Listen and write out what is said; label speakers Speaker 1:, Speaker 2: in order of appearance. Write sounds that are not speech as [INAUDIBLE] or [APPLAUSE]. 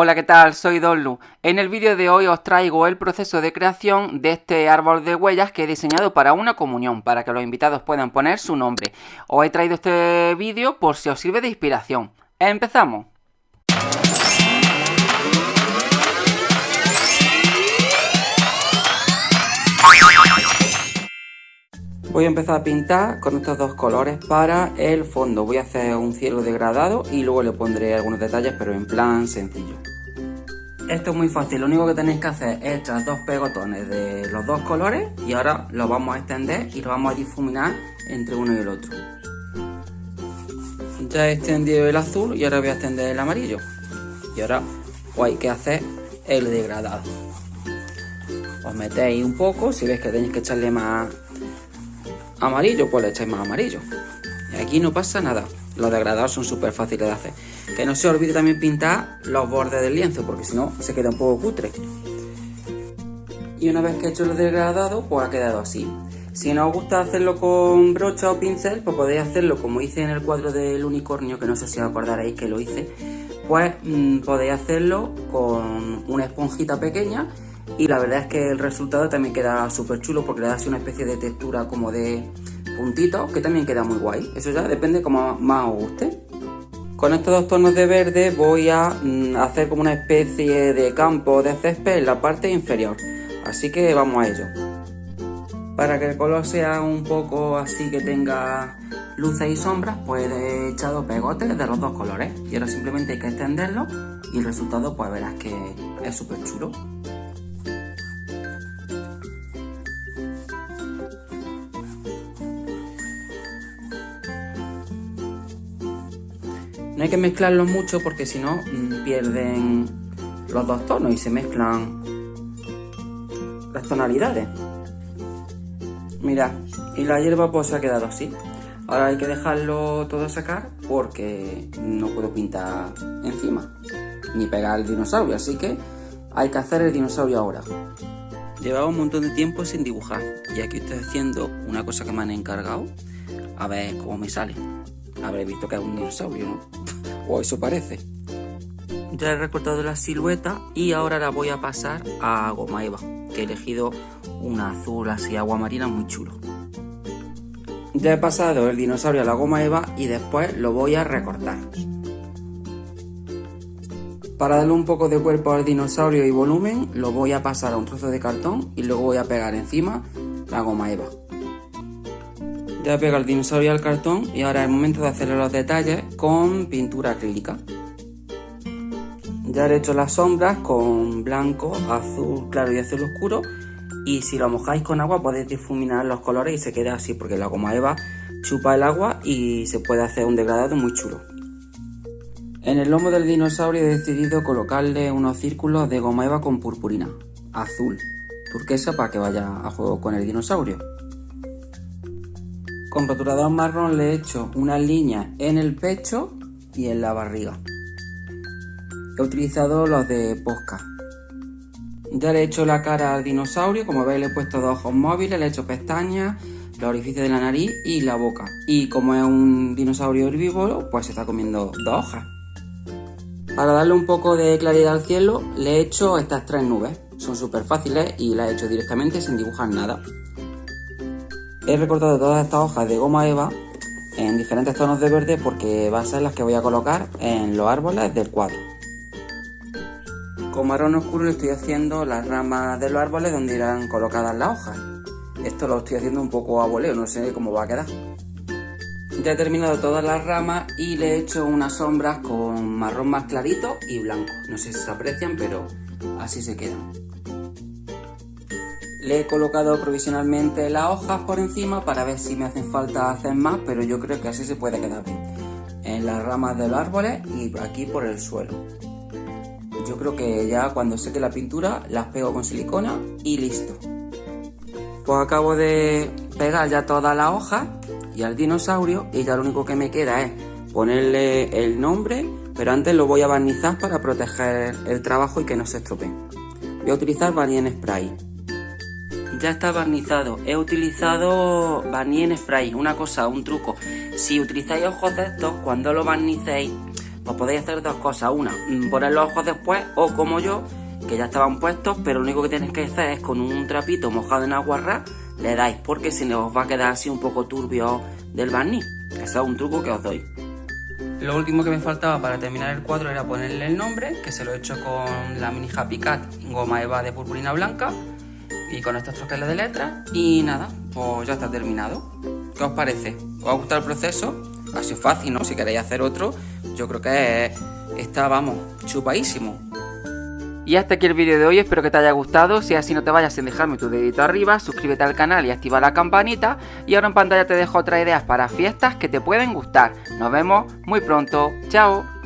Speaker 1: Hola, ¿qué tal? Soy Donlu. En el vídeo de hoy os traigo el proceso de creación de este árbol de huellas que he diseñado para una comunión, para que los invitados puedan poner su nombre. Os he traído este vídeo por si os sirve de inspiración. ¡Empezamos! Voy a empezar a pintar con estos dos colores para el fondo. Voy a hacer un cielo degradado y luego le pondré algunos detalles, pero en plan sencillo. Esto es muy fácil, lo único que tenéis que hacer es echar dos pegotones de los dos colores y ahora los vamos a extender y lo vamos a difuminar entre uno y el otro. Ya he extendido el azul y ahora voy a extender el amarillo. Y ahora pues hay que hacer el degradado. Os metéis un poco, si veis que tenéis que echarle más amarillo, pues le echáis más amarillo. Y aquí no pasa nada. Los degradados son súper fáciles de hacer. Que no se olvide también pintar los bordes del lienzo, porque si no se queda un poco cutre. Y una vez que he hecho el degradado, pues ha quedado así. Si no os gusta hacerlo con brocha o pincel, pues podéis hacerlo como hice en el cuadro del unicornio, que no sé si os acordaréis que lo hice. Pues mmm, podéis hacerlo con una esponjita pequeña y la verdad es que el resultado también queda súper chulo porque le da así una especie de textura como de puntitos que también queda muy guay. Eso ya depende como más os guste. Con estos dos tonos de verde voy a mm, hacer como una especie de campo de césped en la parte inferior. Así que vamos a ello. Para que el color sea un poco así que tenga luces y sombras, pues he echado pegotes de los dos colores. Y ahora simplemente hay que extenderlo y el resultado pues verás que es súper chulo. No hay que mezclarlos mucho porque si no mm, pierden los dos tonos y se mezclan las tonalidades. Mirad, y la hierba pues se ha quedado así. Ahora hay que dejarlo todo sacar porque no puedo pintar encima ni pegar el dinosaurio, así que hay que hacer el dinosaurio ahora. Llevaba un montón de tiempo sin dibujar y aquí estoy haciendo una cosa que me han encargado a ver cómo me sale. Habré visto que es un dinosaurio, ¿no? [LAUGHS] o eso parece. Ya he recortado la silueta y ahora la voy a pasar a goma eva, que he elegido un azul así agua marina muy chulo. Ya he pasado el dinosaurio a la goma eva y después lo voy a recortar. Para darle un poco de cuerpo al dinosaurio y volumen, lo voy a pasar a un trozo de cartón y luego voy a pegar encima la goma eva. Ya he pegado el dinosaurio al cartón y ahora es el momento de hacerle los detalles con pintura acrílica. Ya he hecho las sombras con blanco, azul claro y azul oscuro y si lo mojáis con agua podéis difuminar los colores y se queda así porque la goma eva chupa el agua y se puede hacer un degradado muy chulo. En el lomo del dinosaurio he decidido colocarle unos círculos de goma eva con purpurina, azul, turquesa para que vaya a juego con el dinosaurio. Con rotulador marrón le he hecho una línea en el pecho y en la barriga. He utilizado los de Posca. Ya le he hecho la cara al dinosaurio, como veis le he puesto dos ojos móviles, le he hecho pestañas, los orificios de la nariz y la boca. Y como es un dinosaurio herbívoro, pues se está comiendo dos hojas. Para darle un poco de claridad al cielo, le he hecho estas tres nubes. Son súper fáciles y las he hecho directamente sin dibujar nada. He recortado todas estas hojas de goma eva en diferentes tonos de verde porque va a ser las que voy a colocar en los árboles del cuadro. Con marrón oscuro le estoy haciendo las ramas de los árboles donde irán colocadas las hojas. Esto lo estoy haciendo un poco a voleo, no sé cómo va a quedar. Ya he terminado todas las ramas y le he hecho unas sombras con marrón más clarito y blanco. No sé si se aprecian, pero así se quedan. Le he colocado provisionalmente las hojas por encima para ver si me hacen falta hacer más, pero yo creo que así se puede quedar bien. En las ramas de los árboles y aquí por el suelo. Yo creo que ya cuando seque la pintura las pego con silicona y listo. Pues acabo de pegar ya todas las hojas y al dinosaurio y ya lo único que me queda es ponerle el nombre, pero antes lo voy a barnizar para proteger el trabajo y que no se estropee. Voy a utilizar en spray ya está barnizado. He utilizado barniz en spray, una cosa, un truco. Si utilizáis ojos de estos, cuando lo barnicéis, os podéis hacer dos cosas. Una, mm, poner los ojos después o como yo, que ya estaban puestos, pero lo único que tenéis que hacer es con un trapito mojado en agua ras, le dais, porque si no os va a quedar así un poco turbio del barniz. Eso es un truco que os doy. Lo último que me faltaba para terminar el cuadro era ponerle el nombre, que se lo he hecho con la mini Happy Cat goma eva de purpurina blanca y con estos troqueles de letras. Y nada, pues ya está terminado. ¿Qué os parece? ¿Os ha gustado el proceso? Ha sido fácil, ¿no? Si queréis hacer otro, yo creo que está, vamos, chupadísimo. Y hasta aquí el vídeo de hoy, espero que te haya gustado, si así no te vayas sin dejarme tu dedito arriba, suscríbete al canal y activa la campanita y ahora en pantalla te dejo otras ideas para fiestas que te pueden gustar. Nos vemos muy pronto, chao.